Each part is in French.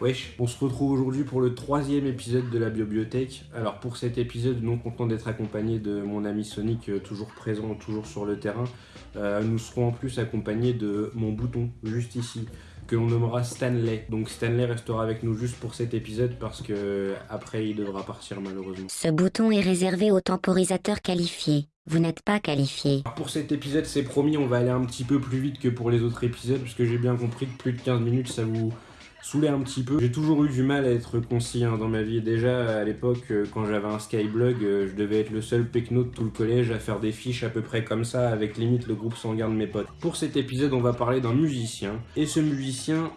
Wesh, on se retrouve aujourd'hui pour le troisième épisode de la bibliothèque. Alors pour cet épisode, non content d'être accompagné de mon ami Sonic, euh, toujours présent, toujours sur le terrain, euh, nous serons en plus accompagnés de mon bouton, juste ici, que l'on nommera Stanley. Donc Stanley restera avec nous juste pour cet épisode parce que après il devra partir malheureusement. Ce bouton est réservé aux temporisateurs qualifiés. Vous n'êtes pas qualifié. Alors, Pour cet épisode, c'est promis, on va aller un petit peu plus vite que pour les autres épisodes, parce que j'ai bien compris que plus de 15 minutes, ça vous saoulait un petit peu. J'ai toujours eu du mal à être concis hein, dans ma vie. Déjà, à l'époque, euh, quand j'avais un Skyblog, euh, je devais être le seul pecno de tout le collège à faire des fiches à peu près comme ça, avec limite le groupe sanguin de mes potes. Pour cet épisode, on va parler d'un musicien. Et ce musicien,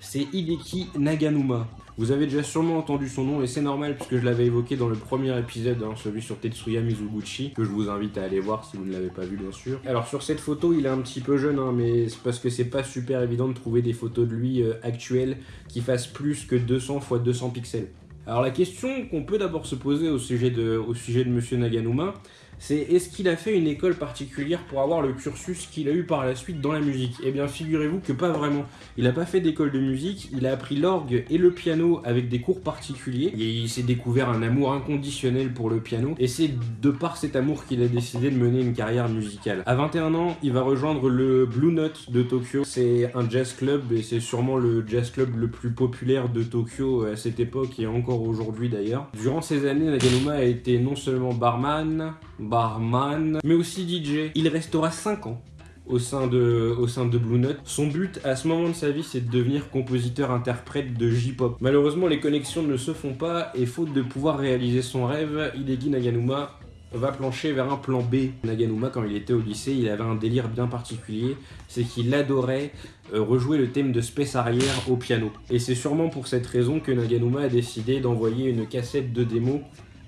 c'est Hideki Naganuma. Vous avez déjà sûrement entendu son nom et c'est normal puisque je l'avais évoqué dans le premier épisode, hein, celui sur Tetsuya Mizuguchi, que je vous invite à aller voir si vous ne l'avez pas vu bien sûr. Alors sur cette photo, il est un petit peu jeune, hein, mais c'est parce que c'est pas super évident de trouver des photos de lui euh, actuelles qui fassent plus que 200 x 200 pixels. Alors la question qu'on peut d'abord se poser au sujet de, au sujet de Monsieur Naganuma, c'est est-ce qu'il a fait une école particulière pour avoir le cursus qu'il a eu par la suite dans la musique? Eh bien figurez-vous que pas vraiment. Il n'a pas fait d'école de musique, il a appris l'orgue et le piano avec des cours particuliers, et il s'est découvert un amour inconditionnel pour le piano, et c'est de par cet amour qu'il a décidé de mener une carrière musicale. À 21 ans, il va rejoindre le Blue Note de Tokyo, c'est un jazz club, et c'est sûrement le jazz club le plus populaire de Tokyo à cette époque, et encore aujourd'hui d'ailleurs. Durant ces années, Naganuma a été non seulement barman, barman, mais aussi DJ. Il restera 5 ans au sein, de, au sein de Blue Note. Son but à ce moment de sa vie, c'est de devenir compositeur-interprète de J-pop. Malheureusement, les connexions ne se font pas et faute de pouvoir réaliser son rêve, Hideki Naganuma va plancher vers un plan B. Naganuma, quand il était au lycée, il avait un délire bien particulier, c'est qu'il adorait euh, rejouer le thème de Space Arrière au piano. Et c'est sûrement pour cette raison que Naganuma a décidé d'envoyer une cassette de démo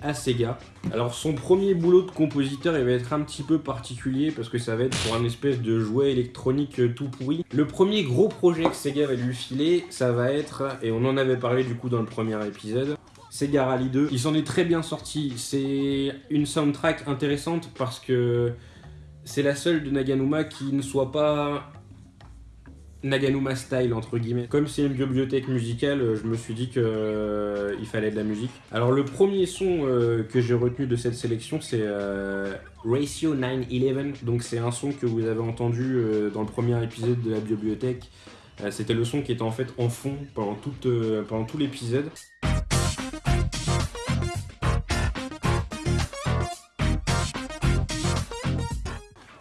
à Sega. Alors son premier boulot de compositeur il va être un petit peu particulier parce que ça va être pour un espèce de jouet électronique euh, tout pourri. Le premier gros projet que Sega va lui filer, ça va être, et on en avait parlé du coup dans le premier épisode, Sega Rally 2. Il s'en est très bien sorti. C'est une soundtrack intéressante parce que c'est la seule de Naganuma qui ne soit pas Naganuma style entre guillemets. Comme c'est une bibliothèque musicale, euh, je me suis dit que euh, fallait de la musique. Alors le premier son euh, que j'ai retenu de cette sélection, c'est euh, Ratio 911. Donc c'est un son que vous avez entendu dans le premier épisode de la bibliothèque. C'était le son qui était en fait en fond pendant, tout l'épisode.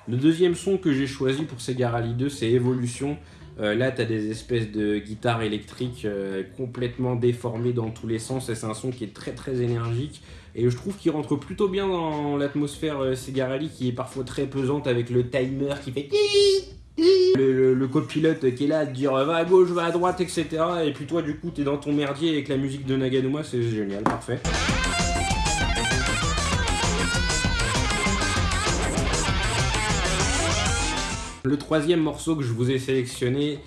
Le deuxième son que j'ai choisi pour Sega Rally 2, c'est Evolution. Euh, là, tu as des espèces de guitares électriques euh, complètement déformées dans tous les sens et c'est un son qui est très très énergique. Et je trouve qu'il rentre plutôt bien dans l'atmosphère euh, Sega Rally qui est parfois très pesante avec le timer qui fait le copilote qui est là à te dire va à gauche, va à droite, etc. Et puis toi, du coup, t'es dans ton merdier avec la musique de Naganuma, c'est génial, parfait. Le troisième morceau que je vous ai sélectionné,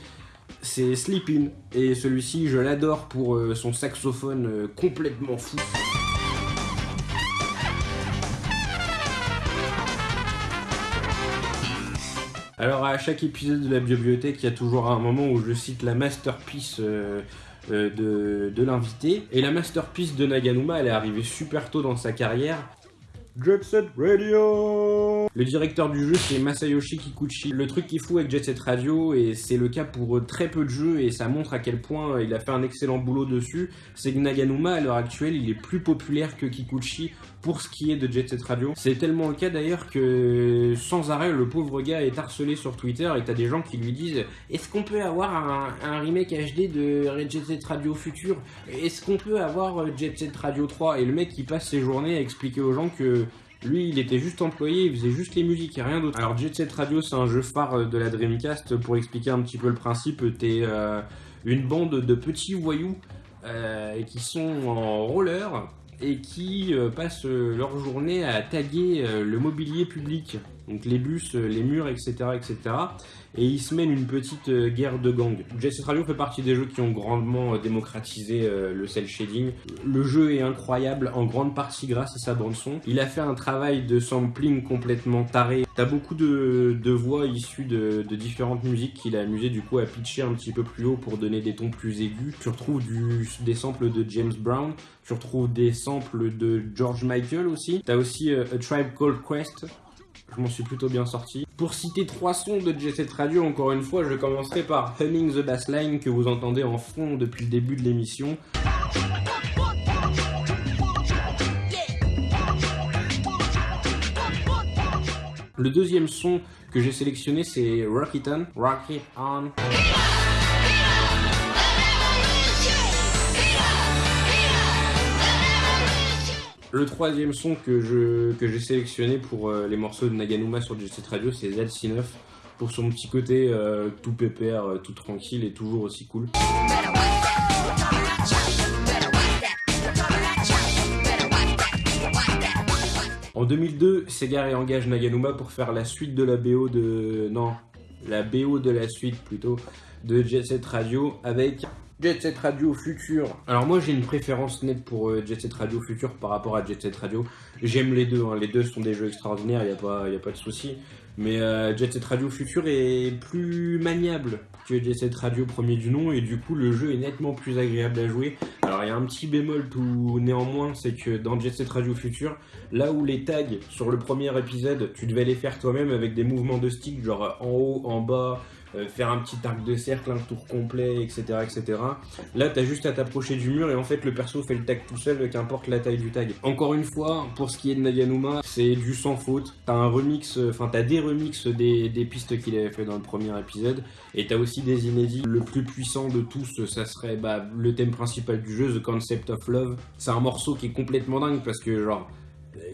c'est Sleepin'. Et celui-ci, je l'adore pour euh, son saxophone euh, complètement fou. Alors à chaque épisode de la bibliothèque, il y a toujours un moment où je cite la masterpiece euh, de, de l'invité. Et la masterpiece de Naganuma, elle est arrivée super tôt dans sa carrière. Jet Set Radio Le directeur du jeu c'est Masayoshi Kikuchi. Le truc qui fout avec Jet Set Radio, et c'est le cas pour très peu de jeux, et ça montre à quel point il a fait un excellent boulot dessus, c'est que Naganuma à l'heure actuelle il est plus populaire que Kikuchi pour ce qui est de Jet Set Radio. C'est tellement le cas d'ailleurs que sans arrêt le pauvre gars est harcelé sur Twitter et t'as des gens qui lui disent est-ce qu'on peut avoir un, remake HD de Jet Set Radio futur Est-ce qu'on peut avoir Jet Set Radio 3 Et le mec il passe ses journées à expliquer aux gens que lui, il était juste employé, il faisait juste les musiques et rien d'autre. Alors Jet Set Radio, c'est un jeu phare euh, de la Dreamcast. Pour expliquer un petit peu le principe, t'es euh, une bande de petits voyous euh, qui sont en roller et qui euh, passent euh, leur journée à taguer euh, le mobilier public. Donc les bus, euh, les murs, etc., etc. Et ils se mènent une petite euh, guerre de gang. Jet Set Radio fait partie des jeux qui ont grandement euh, démocratisé le cel shading. Le jeu est incroyable, en grande partie grâce à sa bande son. Il a fait un travail de sampling complètement taré. T'as beaucoup de, voix issues de, de différentes musiques qu'il a amusé du coup à pitcher un petit peu plus haut pour donner des tons plus aigus. Tu retrouves des samples de James Brown, tu retrouves des samples de George Michael aussi. T'as aussi A Tribe Called Quest. Je m'en suis plutôt bien sorti. Pour citer trois sons de Jet Set Radio, encore une fois, je commencerai par Humming the Bassline que vous entendez en fond depuis le début de l'émission. Le deuxième son que j'ai sélectionné, c'est Rock It On. On. Le troisième son que je que j'ai sélectionné pour euh, les morceaux de Naganuma sur Jet Radio, c'est ZC9 pour son petit côté euh, tout pépère, euh, tout tranquille et toujours aussi cool. En 2002, Sega réengage Naganuma pour faire la suite de la BO de non, la BO de la suite plutôt de Jet Set Radio avec Jet Set Radio Future. Alors moi j'ai une préférence nette pour euh, Jet Set Radio Future par rapport à Jet Set Radio. J'aime les deux, hein. les deux sont des jeux extraordinaires, il n'y a, pas- y a pas de souci. Mais euh, Jet Set Radio Future est plus maniable que Jet Set Radio premier du nom et du coup le jeu est nettement plus agréable à jouer. Alors il y a un petit bémol tout néanmoins, c'est que dans Jet Set Radio Future, là où les tags sur le premier épisode, tu devais les faire toi-même avec des mouvements de stick, genre en haut, en bas, euh, faire un petit arc de cercle, un tour complet, etc. etc. Là, t'as juste à t'approcher du mur et en fait, le perso fait le tag tout seul, qu'importe la taille du tag. Encore une fois, pour ce qui est de Naganuma, c'est du sans faute. T'as un remix, euh, enfin, t'as des remixes des, des pistes qu'il avait fait dans le premier épisode et t'as aussi des inédits. Le plus puissant de tous, ça serait bah, le thème principal du jeu, The Concept of Love. C'est un morceau qui est complètement dingue parce que, genre,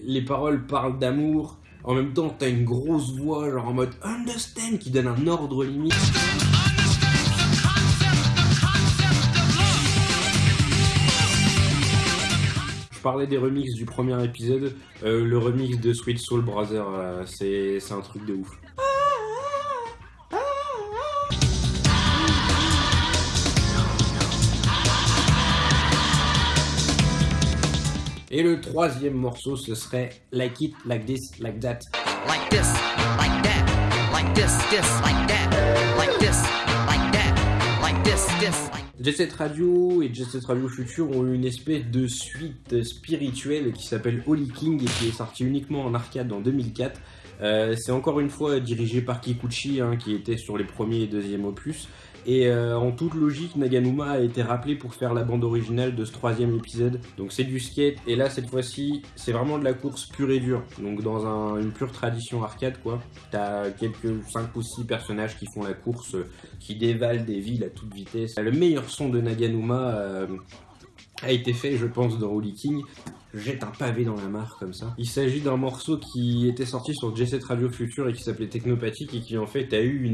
les paroles parlent d'amour. En même temps, t'as une grosse voix, genre en mode understand, qui donne un ordre limite. Je parlais des remixes du premier épisode. euh, le remix de Sweet Soul Brother, euh, c'est c'est un truc de ouf. Et le troisième morceau, ce serait Like It, Like This, Like That. like this, like that, like this, this, like that, like this, like that, like this, this, like Jet Set Radio et Jet Set Radio Future ont eu une espèce de suite spirituelle qui s'appelle Holy King et qui est sortie uniquement en arcade en 2004. Euh, c'est encore une fois dirigé par Kikuchi hein, qui était sur les premiers et deuxième opus. Et euh, en toute logique, Naganuma a été rappelé pour faire la bande originale de ce troisième épisode. Donc c'est du skate et là cette fois-ci c'est vraiment de la course pure et dure. Donc dans un- une pure tradition arcade quoi. T'as quelques 5 ou 6 personnages qui font la course, euh, qui dévalent des villes à toute vitesse. Le meilleur son de Naganuma euh, a été fait je pense dans Holy King. Jette un pavé dans la mare comme ça. Il s'agit d'un morceau qui était sorti sur J7 Radio Future et qui s'appelait Technopathic et qui en fait a eu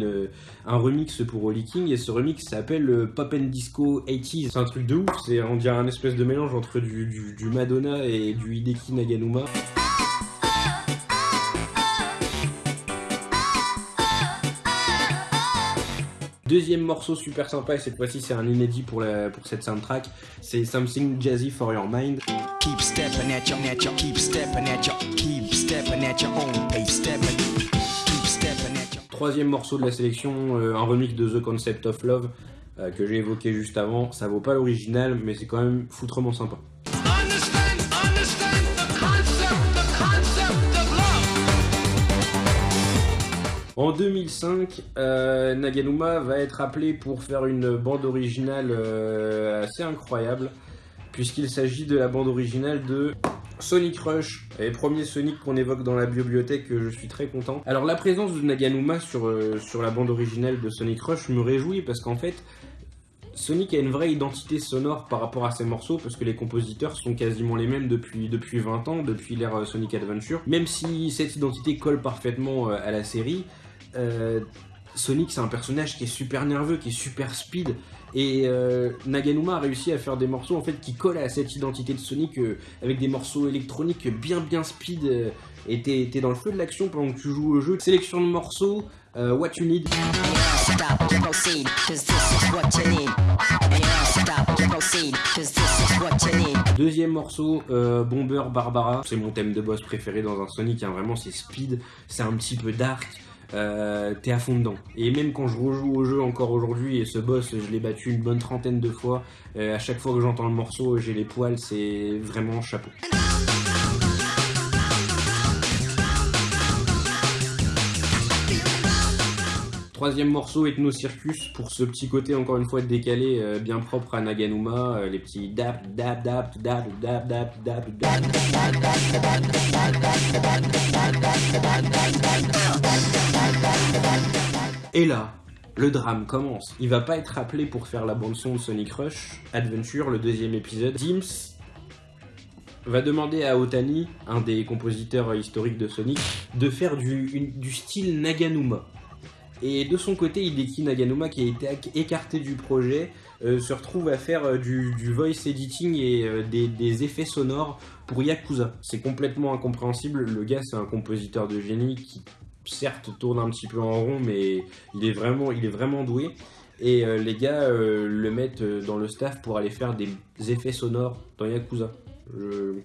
un remix pour Holy King et ce remix s'appelle euh, Pop and Disco 80s. C'est un truc de ouf, c'est on dirait un espèce de mélange entre du Madonna et du Hideki Naganuma. Deuxième morceau super sympa et cette fois-ci c'est un inédit pour, la, pour cette soundtrack, c'est Something Jazzy for Your Mind. Keep stepping at your, at your, keep stepping at your, keep stepping at your own pace, stepping, keep stepping at your. Troisième morceau de la sélection, euh, un remix de The Concept of Love euh, que j'ai évoqué juste avant. Ça vaut pas l'original, mais c'est quand même foutrement sympa. En 2005, euh, Naganuma va être appelé pour faire une bande originale euh, assez incroyable, puisqu'il s'agit de la bande originale de Sonic Rush, et premier Sonic qu'on évoque dans la bibliothèque, je suis très content. Alors la présence de Naganuma sur, euh, sur la bande originale de Sonic Rush me réjouit, parce qu'en fait, Sonic a une vraie identité sonore par rapport à ses morceaux, parce que les compositeurs sont quasiment les mêmes depuis, depuis 20 ans, depuis l'ère Sonic Adventure. Même si cette identité colle parfaitement à la série, euh, Sonic c'est un personnage qui est super nerveux, qui est super speed, Et euh, Naganuma a réussi à faire des morceaux en fait qui collent à cette identité de Sonic euh, avec des morceaux électroniques bien bien speed. et t'es dans le feu de l'action pendant que tu joues au jeu. Sélection de morceaux, What You Need. Deuxième morceau, Bomber Barbara. C'est mon thème de boss préféré dans un Sonic. hein, Vraiment, c'est speed, c'est un petit peu dark. Euh, T'es à fond dedans. Et même quand je rejoue au jeu encore aujourd'hui, et ce boss, je l'ai battu une bonne trentaine de fois. euh, à chaque fois que j'entends le morceau, j'ai les poils. C'est vraiment chapeau. Troisième morceau, Ethno Circus, pour ce petit côté encore une fois décalé, euh, bien propre à Naganuma, les petits dap dap dap dap dap dap dap dap. Et là, le drame commence. Il va pas être appelé pour faire la bande son de Sonic Rush Adventure, le deuxième épisode. Dims va demander à Otani, un des compositeurs historiques de Sonic, de faire du, style Naganuma. Et de son côté, Hideki Naganuma, qui a été écarté du projet, euh, se retrouve à faire euh, du, du voice editing et euh, des, des effets sonores pour Yakuza. C'est complètement incompréhensible. Le gars, c'est un compositeur de génie qui, certes, tourne un petit peu en rond, mais il est vraiment, doué. Et euh, les gars euh, le mettent euh, dans le staff pour aller faire des effets sonores dans Yakuza. Je-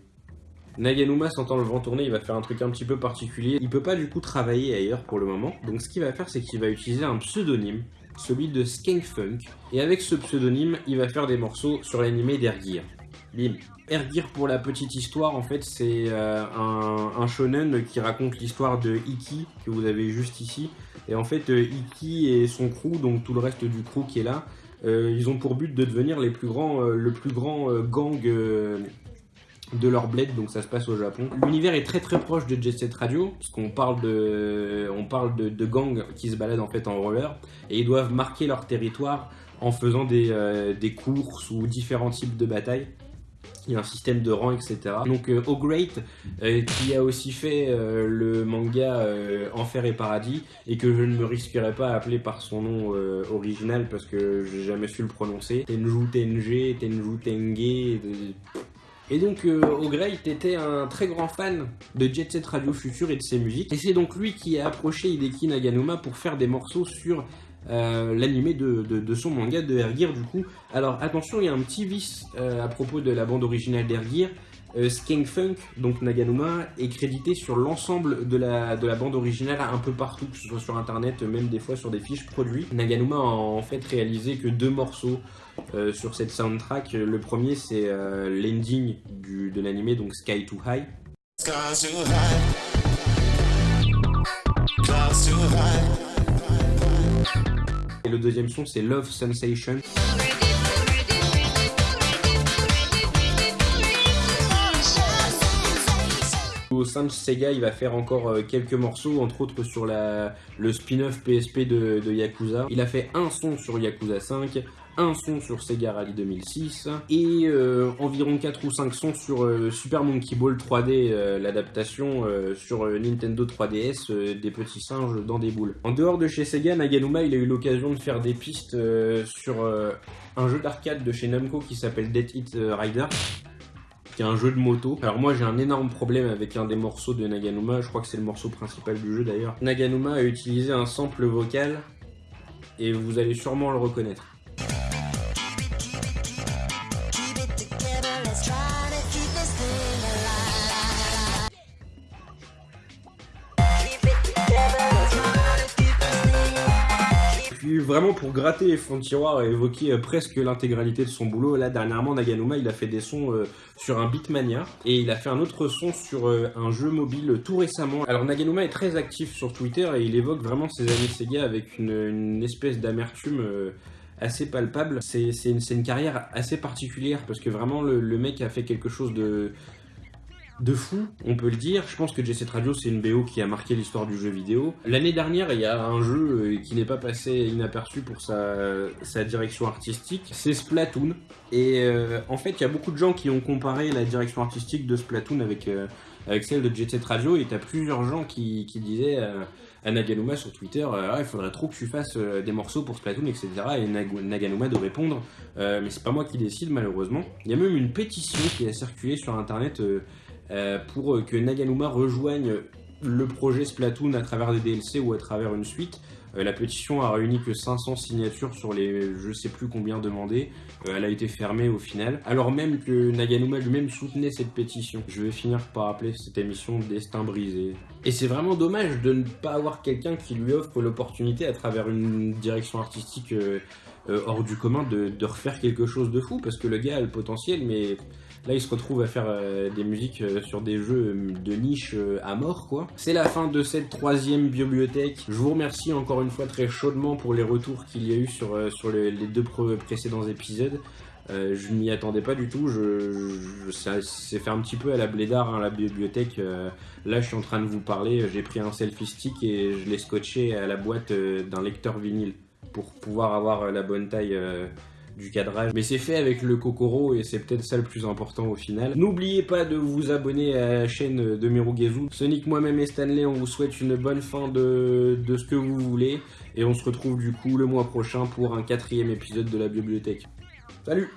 Naganuma sentant le vent tourner, il va faire un truc un petit peu particulier. Il peut pas du coup travailler ailleurs pour le moment. Donc ce qu'il va faire, c'est qu'il va utiliser un pseudonyme, celui de Skankfunk. Et avec ce pseudonyme, il va faire des morceaux sur l'animé d'Ergear. Bim. Ergear, pour la petite histoire, en fait, c'est euh, un, shonen qui raconte l'histoire de Iki, que vous avez juste ici. Et en fait, euh, Iki et son crew, donc tout le reste du crew qui est là, euh, ils ont pour but de devenir les plus grands, le plus grand gang de leur bled, donc ça se passe au Japon. L'univers est très très proche de Jet Set Radio, parce qu'on parle de, on parle de, gangs qui se baladent en fait en roller, et ils doivent marquer leur territoire en faisant des, des courses ou différents types de batailles. Il y a un système de rang, etc. Donc euh, Great, qui a aussi fait euh, le manga euh, Enfer et Paradis, et que je ne me risquerai pas à appeler par son nom euh, original parce que j'ai jamais su le prononcer. Tenju Tenje, Tenju Tenge. et donc, euh, O'Grey était un très grand fan de Jet Set Radio Future et de ses musiques. Et c'est donc lui qui a approché Hideki Naganuma pour faire des morceaux sur euh, l'animé de, son manga de Ergear du coup. Alors attention, il y a un petit vice euh, à propos de la bande originale d'Ergear. Euh, Funk, donc Naganuma, est crédité sur l'ensemble de la, de la bande originale un peu partout, que ce soit sur internet, même des fois sur des fiches produits. Naganuma a en fait réalisé que deux morceaux euh, sur cette soundtrack. Le premier, c'est l'ending de l'animé, donc Sky Too High. Skies too too high. Et le deuxième son, c'est Love Sensation. Au sein de Sega, il va faire encore euh, quelques morceaux, entre autres sur le spin-off PSP de Yakuza. Il a fait un son sur Yakuza 5, un son sur Sega Rally 2006 et euh, environ 4 ou 5 sons sur euh, Super Monkey Ball 3D, euh, l'adaptation sur Nintendo 3DS euh, des petits singes dans des boules. En dehors de chez Sega, Naganuma il a eu l'occasion de faire des pistes sur un jeu d'arcade de chez Namco qui s'appelle Dead Hit Rider qui est un jeu de moto. Alors moi j'ai un énorme problème avec un des morceaux de Naganuma, je crois que c'est le morceau principal du jeu d'ailleurs. Naganuma a utilisé un sample vocal et vous allez sûrement le reconnaître. Vraiment pour gratter les fonds de tiroir et évoquer euh, presque l'intégralité de son boulot, là dernièrement Naganuma il a fait des sons euh, sur un Beatmania et il a fait un autre son sur euh, un jeu mobile tout récemment. Alors Naganuma est très actif sur Twitter et il évoque vraiment ses années Sega avec une, espèce d'amertume assez palpable. C'est une, carrière assez particulière parce que vraiment le mec a fait quelque chose de de fou, on peut le dire. Je pense que Jet Set Radio, c'est une BO qui a marqué l'histoire du jeu vidéo. L'année dernière, il y a un jeu euh, qui n'est pas passé inaperçu pour sa, sa direction artistique, c'est Splatoon. Et euh, en fait, il y a beaucoup de gens qui ont comparé la direction artistique de Splatoon avec, euh, avec celle de Jet Set Radio, et t'as plusieurs gens qui, disaient à Naganuma sur Twitter, Ah, il faudrait trop que tu fasses des morceaux pour Splatoon, etc. Et Nag- Naganuma de répondre, mais c'est pas moi qui décide malheureusement. Il y a même une pétition qui a circulé sur internet pour euh, que Naganuma rejoigne le projet Splatoon à travers des DLC ou à travers une suite. Euh, la pétition a réuni que 500 signatures sur les je sais plus combien demandées. Euh, elle a été fermée au final. Alors même que Naganuma lui-même soutenait cette pétition. Je vais finir par appeler cette émission Destin brisé. Et c'est vraiment dommage de ne pas avoir quelqu'un qui lui offre l'opportunité à travers une direction artistique euh, euh, hors du commun de, de refaire quelque chose de fou parce que le gars a le potentiel mais Là, il se retrouve à faire euh, des musiques euh, sur des jeux euh, de niche à mort, quoi. C'est la fin de cette troisième bibliothèque. Je vous remercie encore une fois très chaudement pour les retours qu'il y a eu sur, les, deux précédents épisodes. Je m'y attendais pas du tout. Je, ça s'est fait un petit peu à la blédard, hein, la bibliothèque. Là, je suis en train de vous parler. J'ai pris un selfie stick et je l'ai scotché à la boîte d'un lecteur vinyle pour pouvoir avoir la bonne taille. Du cadrage. Mais c'est fait avec le Kokoro et c'est peut-être ça le plus important au final. N'oubliez pas de vous abonner à la chaîne de Merugezu. Sonic, moi-même et Stanley, on vous souhaite une bonne fin de, de ce que vous voulez. Et on se retrouve du coup le mois prochain pour un quatrième épisode de la bibliothèque. Salut